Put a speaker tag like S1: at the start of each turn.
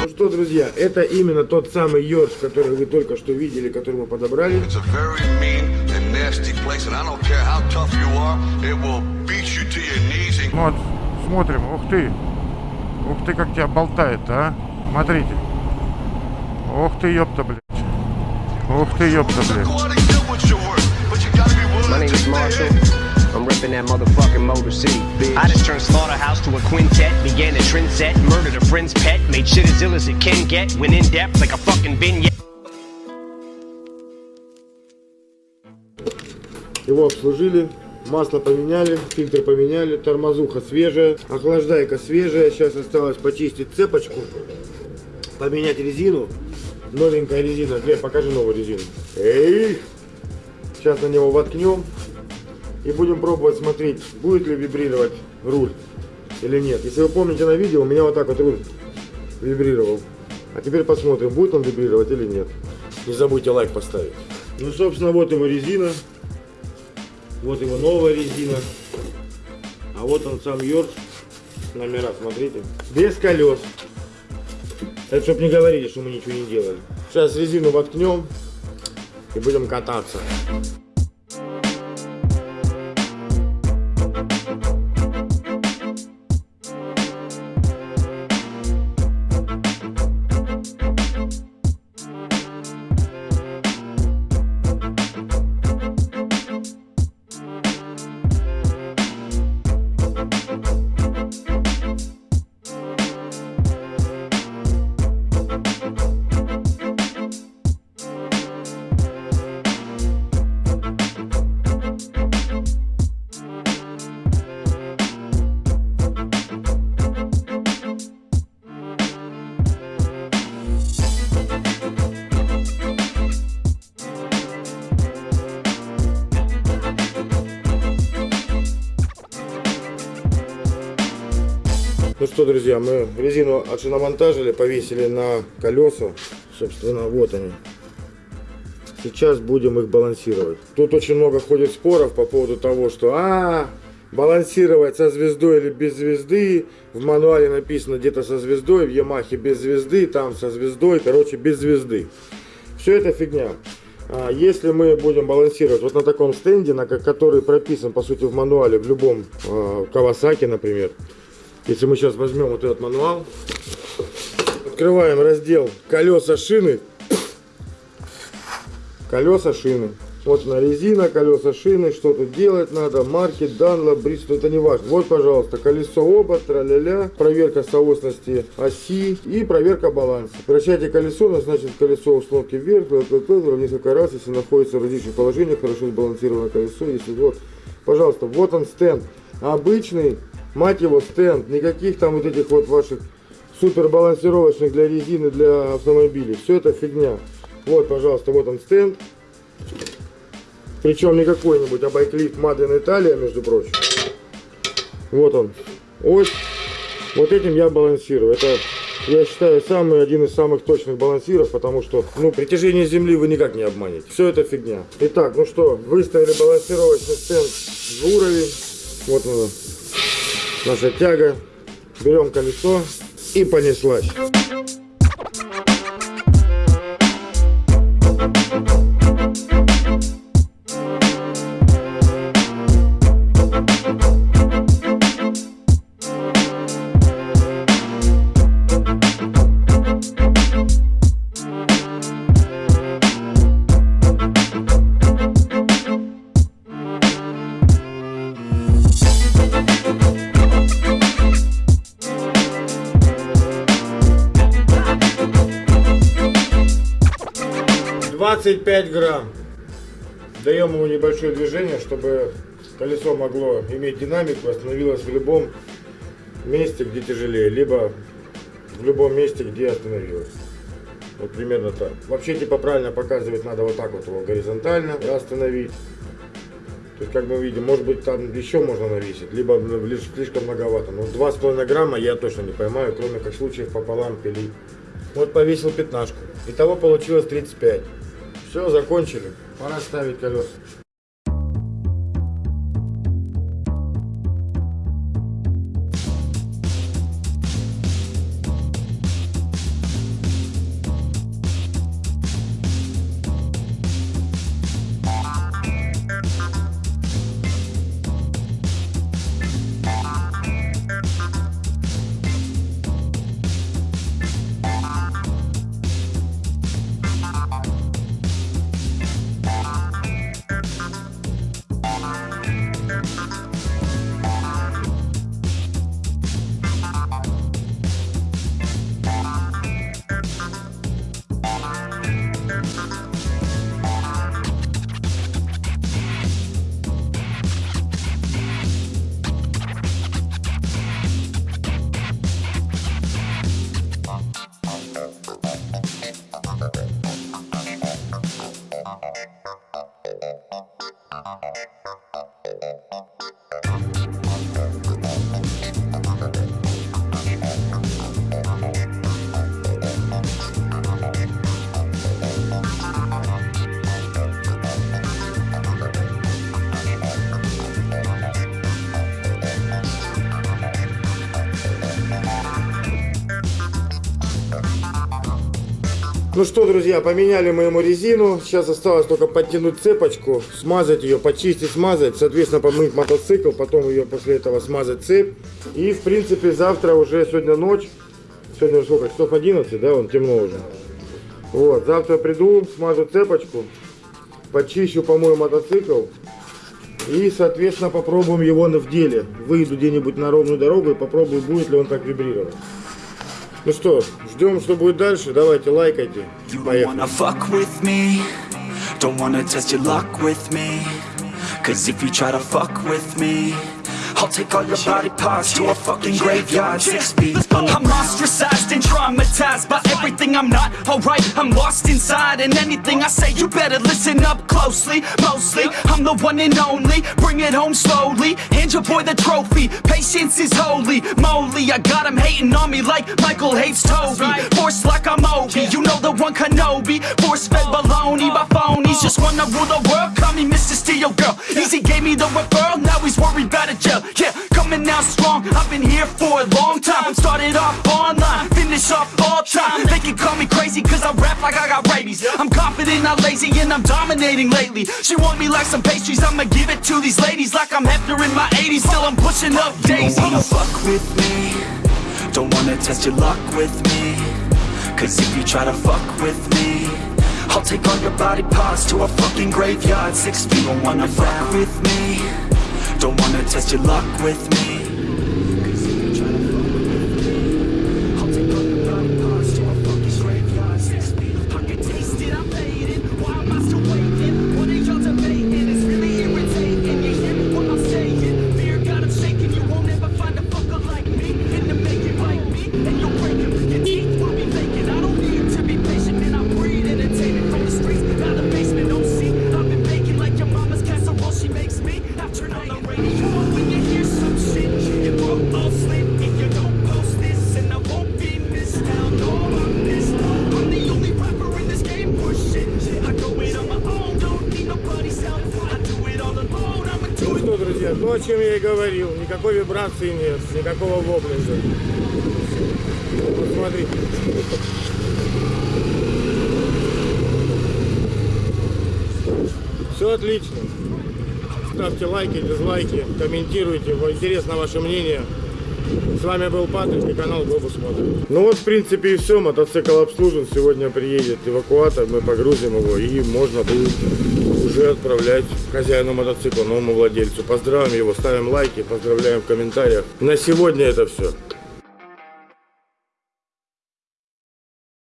S1: Ну что, друзья, это именно тот самый Йорш, который вы только что видели, который мы подобрали.
S2: Вот, смотрим, ух ты. Ух ты, как тебя болтает, а. Смотрите. Ух ты, ёпта, блядь. Ух ты, ёпта, блядь.
S3: My name is Marshall. I'm ripping that motherfucking Motor City, bitch. I just turned Slaughterhouse to a quintet, began a trend set, murdered a friend's pet, made shit as ill as it can get, went in depth like a fucking vignette.
S1: Его обслужили, масло поменяли, фильтр поменяли, тормозуха свежая, охлаждайка свежая. Сейчас осталось почистить цепочку, поменять резину. Новенькая резина. Глеб, покажи новую резину. Эй! Сейчас на него воткнем и будем пробовать смотреть, будет ли вибрировать руль или нет. Если вы помните на видео, у меня вот так вот руль вибрировал. А теперь посмотрим, будет он вибрировать или нет. Не забудьте лайк поставить. Ну, собственно, вот его резина. Вот его новая резина. А вот он сам Йорш. Номера, смотрите. Без колес. Это чтобы не говорили, что мы ничего не делали. Сейчас резину воткнем и будем кататься. Что, друзья, мы резину отшиномонтажили, повесили на колеса. Собственно, вот они. Сейчас будем их балансировать. Тут очень много ходит споров по поводу того, что а, балансировать со звездой или без звезды. В мануале написано где-то со звездой, в Ямахе без звезды, там со звездой, короче, без звезды. Все это фигня. А, Если мы будем балансировать вот на таком стенде, на ко- который прописан, по сути, в мануале, в любом э, Кавасаки, например, если мы сейчас возьмем вот этот мануал, открываем раздел колеса шины, колеса шины. Вот на резина, колеса шины, что тут делать надо, марки, данло, бристол, это не важно. Вот, пожалуйста, колесо оба, тра-ля-ля, проверка соосности оси и проверка баланса. Вращайте колесо, назначить колесо установки вверх, несколько раз, если находится в различных положениях, хорошо сбалансированное колесо, если вот, пожалуйста, вот он стенд, обычный, мать его, стенд, никаких там вот этих вот ваших супер балансировочных для резины, для автомобилей, все это фигня. Вот, пожалуйста, вот он стенд, причем не какой-нибудь, а байклифт in Italia, между прочим. Вот он. Ось. Вот этим я балансирую. Это, я считаю, самый один из самых точных балансиров, потому что, ну, притяжение Земли вы никак не обманете. Все это фигня. Итак, ну что, выставили балансировочный стенд в уровень. Вот она, наша тяга. Берем колесо и понеслась. Двадцать пять грамм. Даем ему небольшое движение, чтобы колесо могло иметь динамику, остановилось в любом месте, где тяжелее, либо в любом месте, где остановилось. Вот примерно так. Вообще, типа, правильно показывать надо вот так вот его горизонтально остановить. То есть, как мы видим, может быть, там еще можно навесить, либо слишком многовато. Но 2,5 грамма я точно не поймаю, кроме как случаев пополам пили. Вот повесил пятнашку. Итого получилось 35. Все, закончили. Пора ставить колеса. Ну что, друзья, поменяли мы ему резину. Сейчас осталось только подтянуть цепочку, смазать ее, почистить, смазать. Соответственно, помыть мотоцикл, потом ее после этого смазать цепь. И, в принципе, завтра уже, сегодня ночь. Сегодня сколько, часов 11, да, он темно уже. Вот, завтра приду, смажу цепочку, почищу, помою мотоцикл. И, соответственно, попробуем его в деле. Выйду где-нибудь на ровную дорогу и попробую, будет ли он так вибрировать. Ну что, ждем, что будет дальше. Давайте, лайкайте. Поехали.
S4: wanna fuck with me Don't wanna test your luck with me Cause if you try to fuck with me I'll take all your body parts to a fucking graveyard Six feet under
S5: I'm ostracized and traumatized by everything I'm not alright. I'm lost inside, and anything I say, you better listen up closely. Mostly, I'm the one and only. Bring it home slowly. Hand your boy the trophy. Patience is holy. Moly, I got him hating on me like Michael hates Toby. Force like I'm Obi. You know the one Kenobi. Force fed baloney by phonies. Just wanna rule the world. Call me Mr. Steel Girl. Easy gave me the referral. Now he's worried about a jail. Yeah, coming out strong. I've been here for a long time. Started off online, finish off all time. They can call me crazy cause I rap like I got rabies. I'm confident, not lazy, and I'm dominating lately. She want me like some pastries, I'ma give it to these ladies like I'm Hefner in my 80s. Still, I'm pushing up daisies Don't
S4: wanna fuck with me Don't wanna test your luck with me Cause if you try to fuck with me I'll take all your body parts to a fucking graveyard Six feet Don't wanna fuck with me Don't wanna test your luck with me
S1: чем я и говорил. Никакой вибрации нет, никакого воблинга. Вот. Все отлично. Ставьте лайки, дизлайки, комментируйте. Интересно ваше мнение. С вами был Патрик и канал Глобус Мотор. Ну вот, в принципе, и все. Мотоцикл обслужен. Сегодня приедет эвакуатор, мы погрузим его и можно будет уже отправлять хозяину мотоцикла, новому владельцу. Поздравим его, ставим лайки, поздравляем в комментариях. На сегодня это все.